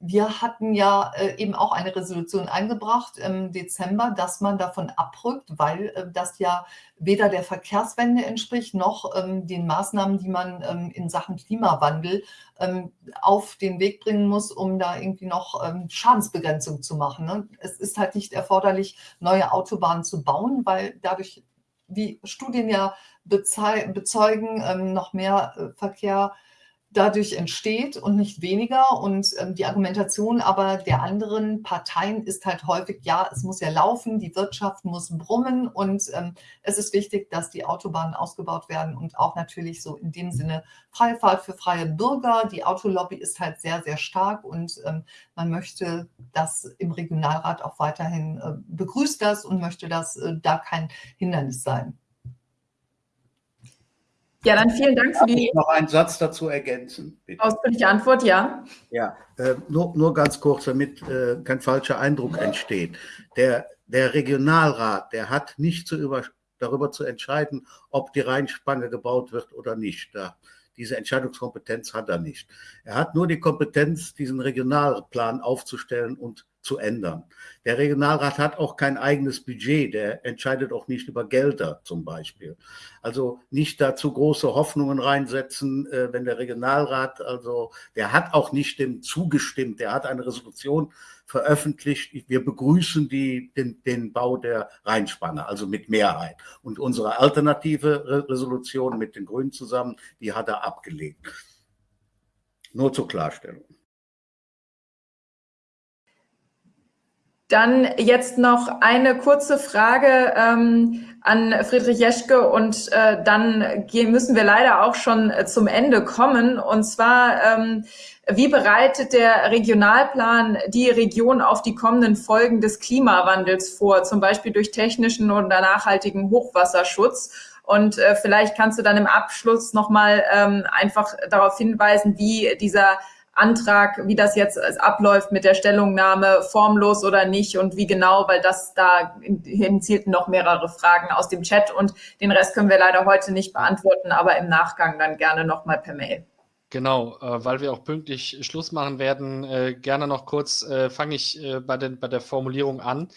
Speaker 2: wir hatten ja äh, eben auch eine Resolution eingebracht im Dezember, dass man davon abrückt, weil äh, das ja weder der Verkehrswende entspricht, noch ähm, den Maßnahmen, die man ähm, in Sachen Klimawandel ähm, auf den Weg bringen muss, um da irgendwie noch Schadensbegrenzung zu machen. Ne? Es ist halt nicht erforderlich, neue Autobahnen zu bauen, weil dadurch, wie Studien ja bezeugen, noch mehr äh, Verkehr dadurch entsteht und nicht weniger. Und ähm, die Argumentation aber der anderen Parteien ist halt häufig, ja, es muss ja laufen, die Wirtschaft muss brummen und ähm, es ist wichtig, dass die Autobahnen ausgebaut werden und auch natürlich so in dem Sinne freie Fahrt für freie Bürger. Die Autolobby ist halt sehr, sehr stark und ähm, man möchte das im Regionalrat auch weiterhin äh, begrüßt das und möchte das äh, da kein Hindernis sein.
Speaker 4: Ja, dann vielen Dank für die.
Speaker 3: noch einen Satz dazu ergänzen.
Speaker 4: Bitte. Ausführliche Antwort, ja.
Speaker 3: Ja, äh, nur, nur ganz kurz, damit äh, kein falscher Eindruck entsteht. Der, der Regionalrat, der hat nicht zu über, darüber zu entscheiden, ob die Rheinspange gebaut wird oder nicht. Da, diese Entscheidungskompetenz hat er nicht. Er hat nur die Kompetenz, diesen Regionalplan aufzustellen und zu ändern. Der Regionalrat hat auch kein eigenes Budget, der entscheidet auch nicht über Gelder zum Beispiel. Also nicht dazu große Hoffnungen reinsetzen, äh, wenn der Regionalrat, also der hat auch nicht dem zugestimmt, der hat eine Resolution veröffentlicht. Wir begrüßen die, den, den Bau der Rheinspanne, also mit Mehrheit. Und unsere alternative Resolution mit den Grünen zusammen, die hat er abgelehnt. Nur zur Klarstellung.
Speaker 4: Dann jetzt noch eine kurze Frage ähm, an Friedrich Jeschke und äh, dann gehen, müssen wir leider auch schon äh, zum Ende kommen. Und zwar, ähm, wie bereitet der Regionalplan die Region auf die kommenden Folgen des Klimawandels vor, zum Beispiel durch technischen oder nachhaltigen Hochwasserschutz? Und äh, vielleicht kannst du dann im Abschluss nochmal ähm, einfach darauf hinweisen, wie dieser Antrag, wie das jetzt abläuft mit der Stellungnahme, formlos oder nicht und wie genau, weil das da hinzielten noch mehrere Fragen aus dem Chat und den Rest können wir leider heute nicht beantworten, aber im Nachgang dann gerne nochmal per Mail.
Speaker 1: Genau, äh, weil wir auch pünktlich Schluss machen werden, äh, gerne noch kurz, äh, fange ich äh, bei, den, bei der Formulierung an.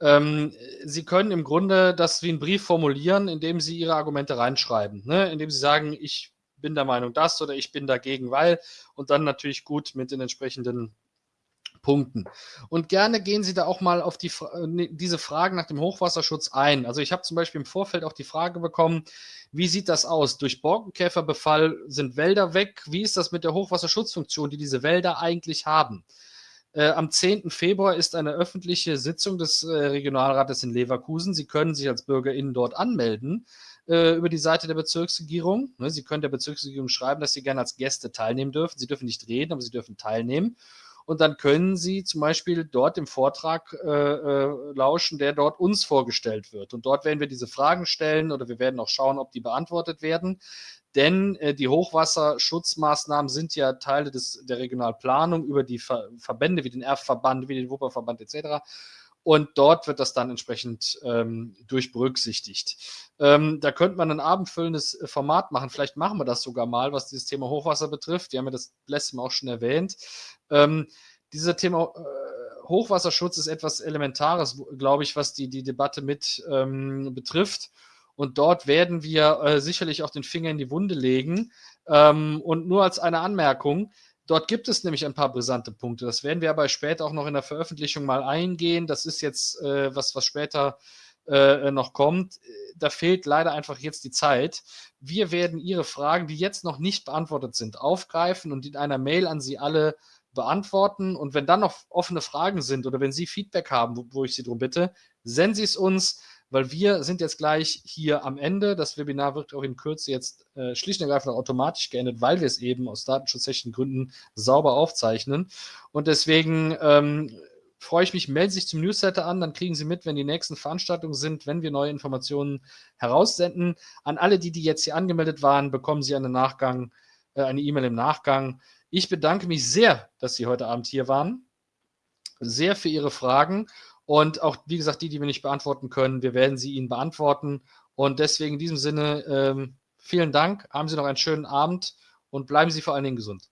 Speaker 1: Ähm, Sie können im Grunde das wie einen Brief formulieren, indem Sie Ihre Argumente reinschreiben, ne? indem Sie sagen, ich bin der Meinung das oder ich bin dagegen, weil und dann natürlich gut mit den entsprechenden Punkten. Und gerne gehen Sie da auch mal auf die, ne, diese Fragen nach dem Hochwasserschutz ein. Also ich habe zum Beispiel im Vorfeld auch die Frage bekommen, wie sieht das aus? Durch Borkenkäferbefall sind Wälder weg. Wie ist das mit der Hochwasserschutzfunktion, die diese Wälder eigentlich haben? Äh, am 10. Februar ist eine öffentliche Sitzung des äh, Regionalrates in Leverkusen. Sie können sich als BürgerInnen dort anmelden äh, über die Seite der Bezirksregierung. Ne, Sie können der Bezirksregierung schreiben, dass Sie gerne als Gäste teilnehmen dürfen. Sie dürfen nicht reden, aber Sie dürfen teilnehmen. Und dann können Sie zum Beispiel dort im Vortrag äh, äh, lauschen, der dort uns vorgestellt wird. Und dort werden wir diese Fragen stellen oder wir werden auch schauen, ob die beantwortet werden. Denn äh, die Hochwasserschutzmaßnahmen sind ja Teile des, der Regionalplanung über die Ver Verbände wie den Erfverband, wie den Wupperverband etc. Und dort wird das dann entsprechend ähm, durchberücksichtigt. Ähm, da könnte man ein abendfüllendes äh, Format machen. Vielleicht machen wir das sogar mal, was dieses Thema Hochwasser betrifft. Wir haben ja das letzte Mal auch schon erwähnt. Ähm, dieses Thema äh, Hochwasserschutz ist etwas Elementares, glaube ich, was die, die Debatte mit ähm, betrifft. Und dort werden wir äh, sicherlich auch den Finger in die Wunde legen. Ähm, und nur als eine Anmerkung, Dort gibt es nämlich ein paar brisante Punkte. Das werden wir aber später auch noch in der Veröffentlichung mal eingehen. Das ist jetzt äh, was, was später äh, noch kommt. Da fehlt leider einfach jetzt die Zeit. Wir werden Ihre Fragen, die jetzt noch nicht beantwortet sind, aufgreifen und in einer Mail an Sie alle beantworten. Und wenn dann noch offene Fragen sind oder wenn Sie Feedback haben, wo, wo ich Sie darum bitte, senden Sie es uns weil wir sind jetzt gleich hier am Ende. Das Webinar wird auch in Kürze jetzt äh, schlicht und ergreifend automatisch geendet, weil wir es eben aus datenschutzrechtlichen Gründen sauber aufzeichnen. Und deswegen ähm, freue ich mich, melden Sie sich zum Newsletter an, dann kriegen Sie mit, wenn die nächsten Veranstaltungen sind, wenn wir neue Informationen heraussenden. An alle, die, die jetzt hier angemeldet waren, bekommen Sie einen Nachgang, äh, eine E-Mail im Nachgang. Ich bedanke mich sehr, dass Sie heute Abend hier waren, sehr für Ihre Fragen und auch, wie gesagt, die, die wir nicht beantworten können, wir werden sie Ihnen beantworten. Und deswegen in diesem Sinne, ähm, vielen Dank, haben Sie noch einen schönen Abend und bleiben Sie vor allen Dingen gesund.